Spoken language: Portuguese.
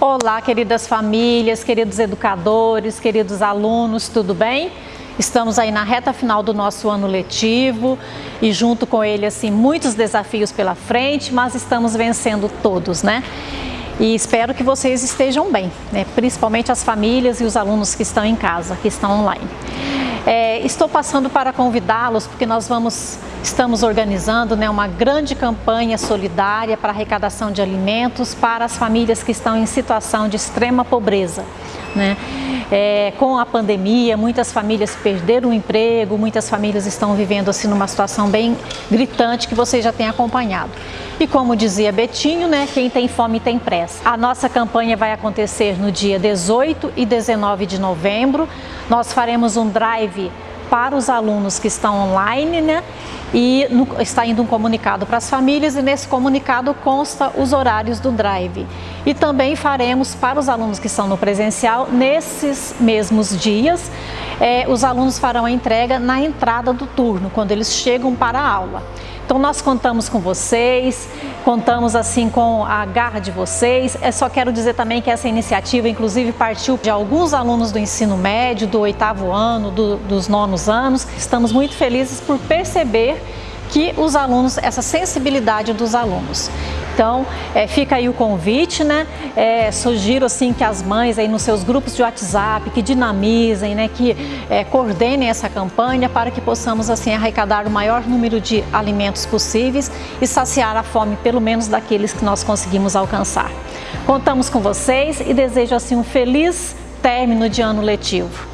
Olá, queridas famílias, queridos educadores, queridos alunos, tudo bem? Estamos aí na reta final do nosso ano letivo e junto com ele, assim, muitos desafios pela frente, mas estamos vencendo todos, né? E espero que vocês estejam bem, né? principalmente as famílias e os alunos que estão em casa, que estão online. É, estou passando para convidá-los porque nós vamos, estamos organizando né, uma grande campanha solidária para arrecadação de alimentos para as famílias que estão em situação de extrema pobreza. Né? É, com a pandemia, muitas famílias perderam o emprego, muitas famílias estão vivendo assim numa situação bem gritante que vocês já têm acompanhado. E como dizia Betinho, né, quem tem fome tem pressa. A nossa campanha vai acontecer no dia 18 e 19 de novembro. Nós faremos um drive para os alunos que estão online, né? E no, está indo um comunicado para as famílias e nesse comunicado consta os horários do drive. E também faremos para os alunos que estão no presencial, nesses mesmos dias, é, os alunos farão a entrega na entrada do turno, quando eles chegam para a aula. Então nós contamos com vocês, contamos assim com a garra de vocês. É só quero dizer também que essa iniciativa inclusive partiu de alguns alunos do ensino médio, do oitavo ano, do, dos nonos anos. Estamos muito felizes por perceber que os alunos, essa sensibilidade dos alunos. Então, é, fica aí o convite, né? É, sugiro assim que as mães aí nos seus grupos de WhatsApp, que dinamizem, né? Que é, coordenem essa campanha para que possamos assim arrecadar o maior número de alimentos possíveis e saciar a fome pelo menos daqueles que nós conseguimos alcançar. Contamos com vocês e desejo assim um feliz término de ano letivo.